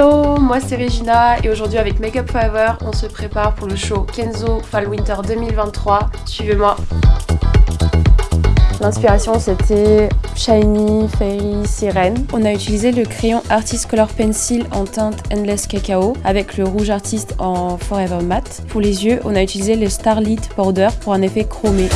Hello, moi c'est Regina et aujourd'hui avec Makeup Forever, on se prépare pour le show Kenzo Fall Winter 2023. Suivez-moi. L'inspiration c'était Shiny, Fairy, Sirène. On a utilisé le crayon Artist Color Pencil en teinte Endless Cacao avec le rouge artiste en Forever Matte. Pour les yeux, on a utilisé le Starlit Powder pour un effet chromé.